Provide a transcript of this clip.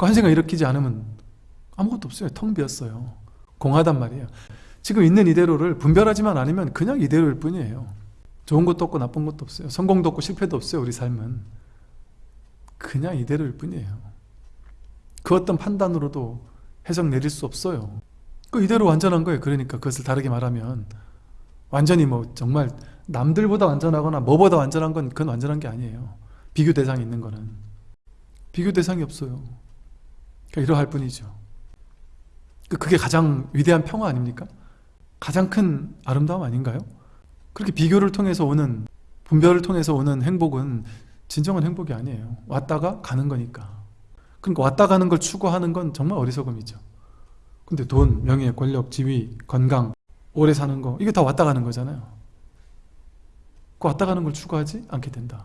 그한 생각 일으키지 않으면 아무것도 없어요. 텅 비었어요. 공하단 말이에요. 지금 있는 이대로를 분별하지만 않으면 그냥 이대로일 뿐이에요. 좋은 것도 없고 나쁜 것도 없어요. 성공도 없고 실패도 없어요. 우리 삶은. 그냥 이대로일 뿐이에요. 그 어떤 판단으로도 해석 내릴 수 없어요. 그 이대로 완전한 거예요. 그러니까 그것을 다르게 말하면 완전히 뭐 정말 남들보다 완전하거나 뭐보다 완전한 건 그건 완전한 게 아니에요. 비교 대상이 있는 거는. 비교 대상이 없어요. 그러니까 이러할 뿐이죠. 그- 그게 가장 위대한 평화 아닙니까? 가장 큰 아름다움 아닌가요? 그렇게 비교를 통해서 오는 분별을 통해서 오는 행복은 진정한 행복이 아니에요. 왔다가 가는 거니까. 그러니까 왔다 가는 걸 추구하는 건 정말 어리석음이죠. 근데 돈, 명예, 권력, 지위, 건강, 오래 사는 거 이게 다 왔다 가는 거잖아요. 그 왔다 가는 걸 추구하지 않게 된다.